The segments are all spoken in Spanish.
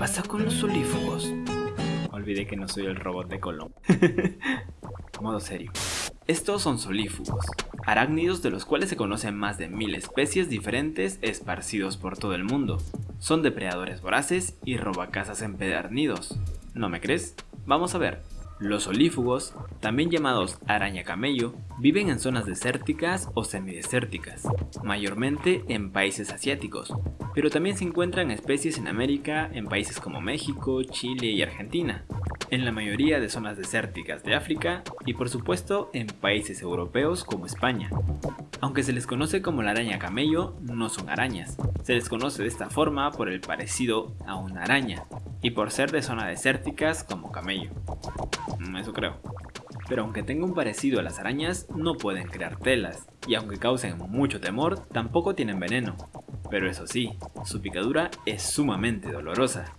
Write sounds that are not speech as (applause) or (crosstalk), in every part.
pasa con los solífugos? Olvidé que no soy el robot de Colón. (laughs) Modo serio. Estos son solífugos, arácnidos de los cuales se conocen más de mil especies diferentes esparcidos por todo el mundo. Son depredadores voraces y robacazas empedernidos. ¿No me crees? Vamos a ver. Los olífugos, también llamados araña camello, viven en zonas desérticas o semidesérticas, mayormente en países asiáticos, pero también se encuentran especies en América en países como México, Chile y Argentina, en la mayoría de zonas desérticas de África y por supuesto en países europeos como España. Aunque se les conoce como la araña camello, no son arañas, se les conoce de esta forma por el parecido a una araña, y por ser de zonas desérticas como camello. Mm, eso creo. Pero aunque tenga un parecido a las arañas, no pueden crear telas, y aunque causen mucho temor, tampoco tienen veneno. Pero eso sí, su picadura es sumamente dolorosa.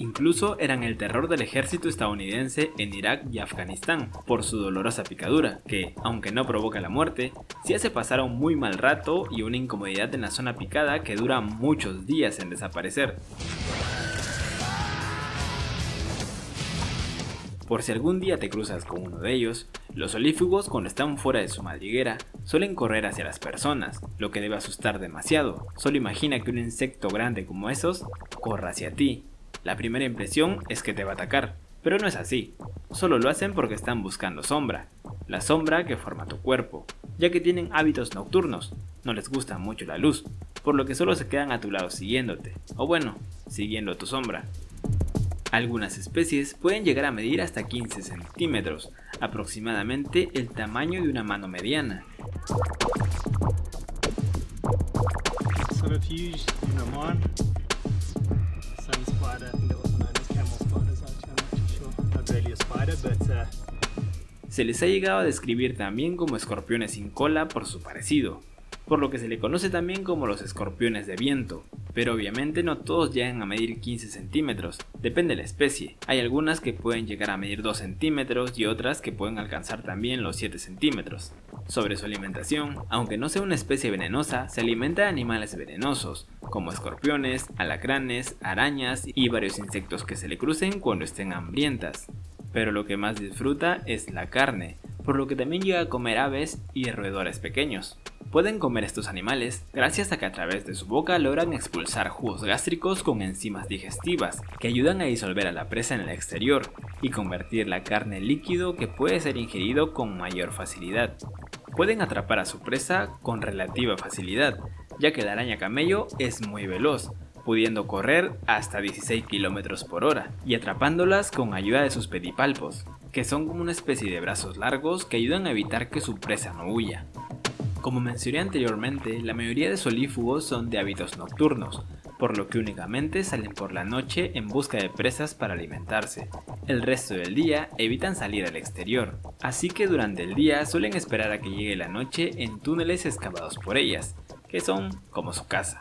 Incluso eran el terror del ejército estadounidense en Irak y Afganistán por su dolorosa picadura, que, aunque no provoca la muerte, sí hace pasar un muy mal rato y una incomodidad en la zona picada que dura muchos días en desaparecer. Por si algún día te cruzas con uno de ellos, los olífugos cuando están fuera de su madriguera suelen correr hacia las personas, lo que debe asustar demasiado. Solo imagina que un insecto grande como esos corra hacia ti. La primera impresión es que te va a atacar, pero no es así. Solo lo hacen porque están buscando sombra, la sombra que forma tu cuerpo, ya que tienen hábitos nocturnos, no les gusta mucho la luz, por lo que solo se quedan a tu lado siguiéndote, o bueno, siguiendo tu sombra. Algunas especies pueden llegar a medir hasta 15 centímetros, aproximadamente el tamaño de una mano mediana. Se les ha llegado a describir también como escorpiones sin cola por su parecido, por lo que se le conoce también como los escorpiones de viento, pero obviamente no todos llegan a medir 15 centímetros, depende de la especie. Hay algunas que pueden llegar a medir 2 centímetros y otras que pueden alcanzar también los 7 centímetros. Sobre su alimentación, aunque no sea una especie venenosa, se alimenta de animales venenosos, como escorpiones, alacranes, arañas y varios insectos que se le crucen cuando estén hambrientas. Pero lo que más disfruta es la carne, por lo que también llega a comer aves y roedores pequeños. Pueden comer estos animales gracias a que a través de su boca logran expulsar jugos gástricos con enzimas digestivas que ayudan a disolver a la presa en el exterior y convertir la carne en líquido que puede ser ingerido con mayor facilidad. Pueden atrapar a su presa con relativa facilidad, ya que la araña camello es muy veloz, pudiendo correr hasta 16 km por hora y atrapándolas con ayuda de sus pedipalpos, que son como una especie de brazos largos que ayudan a evitar que su presa no huya. Como mencioné anteriormente, la mayoría de solífugos son de hábitos nocturnos, por lo que únicamente salen por la noche en busca de presas para alimentarse. El resto del día evitan salir al exterior, así que durante el día suelen esperar a que llegue la noche en túneles excavados por ellas, que son como su casa,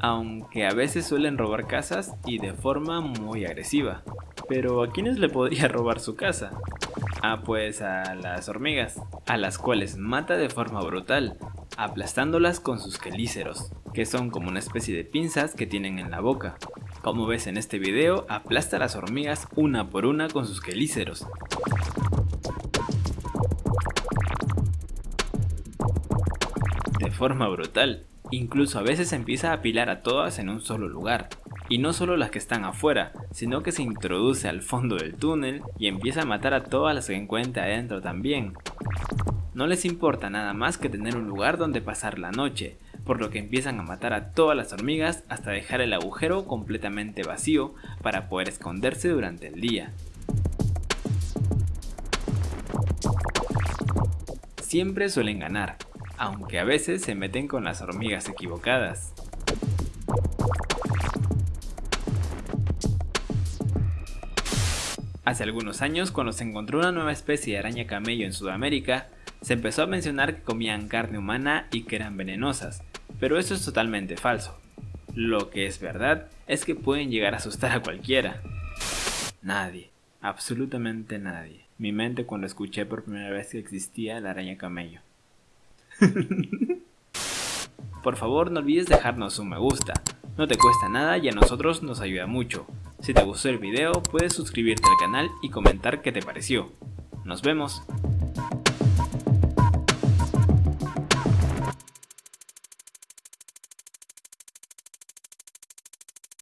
aunque a veces suelen robar casas y de forma muy agresiva. Pero ¿a quiénes le podría (laughs) robar su casa? Ah, pues a las hormigas, a las cuales mata de forma brutal, aplastándolas con sus quelíceros, que son como una especie de pinzas que tienen en la boca. Como ves en este video, aplasta a las hormigas una por una con sus quelíceros. De forma brutal, incluso a veces empieza a apilar a todas en un solo lugar, y no solo las que están afuera, sino que se introduce al fondo del túnel y empieza a matar a todas las que encuentra adentro también. No les importa nada más que tener un lugar donde pasar la noche, por lo que empiezan a matar a todas las hormigas hasta dejar el agujero completamente vacío para poder esconderse durante el día. Siempre suelen ganar, aunque a veces se meten con las hormigas equivocadas. Hace algunos años, cuando se encontró una nueva especie de araña camello en Sudamérica, se empezó a mencionar que comían carne humana y que eran venenosas, pero eso es totalmente falso. Lo que es verdad es que pueden llegar a asustar a cualquiera. Nadie, absolutamente nadie. Mi mente cuando escuché por primera vez que existía la araña camello. (laughs) por favor no olvides dejarnos un me gusta, no te cuesta nada y a nosotros nos ayuda mucho. Si te gustó el video puedes suscribirte al canal y comentar qué te pareció. Nos vemos.